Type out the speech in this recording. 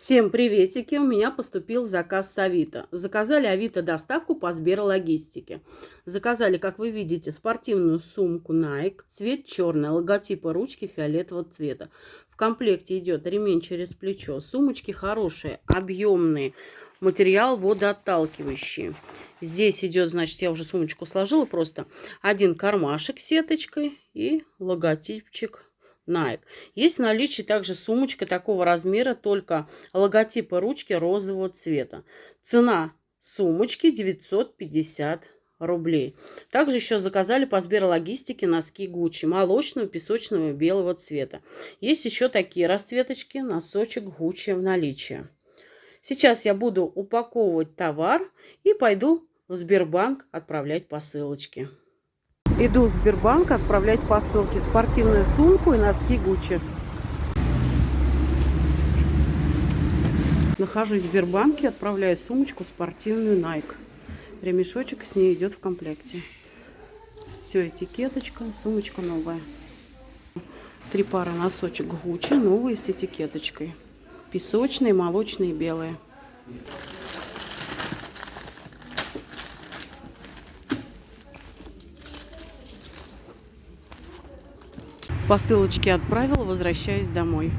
Всем приветики! У меня поступил заказ с Авито. Заказали Авито доставку по Сберлогистике. Заказали, как вы видите, спортивную сумку Nike, цвет черный, логотипа ручки фиолетового цвета. В комплекте идет ремень через плечо. Сумочки хорошие, объемные, материал водоотталкивающий. Здесь идет, значит, я уже сумочку сложила просто. Один кармашек сеточкой и логотипчик Nike. Есть в наличии также сумочка такого размера, только логотипа ручки розового цвета. Цена сумочки 950 рублей. Также еще заказали по Сберлогистике носки Гуччи молочного, песочного и белого цвета. Есть еще такие расцветочки, носочек Гуччи в наличии. Сейчас я буду упаковывать товар и пойду в Сбербанк отправлять посылочки. Иду в Сбербанк отправлять посылки. Спортивную сумку и носки Гуччи. Нахожусь в Сбербанке, отправляю сумочку спортивную Nike. Ремешочек с ней идет в комплекте. Все, этикеточка, сумочка новая. Три пары носочек Гуччи, новые с этикеточкой. Песочные, молочные, белые. Посылочки отправила, возвращаюсь домой.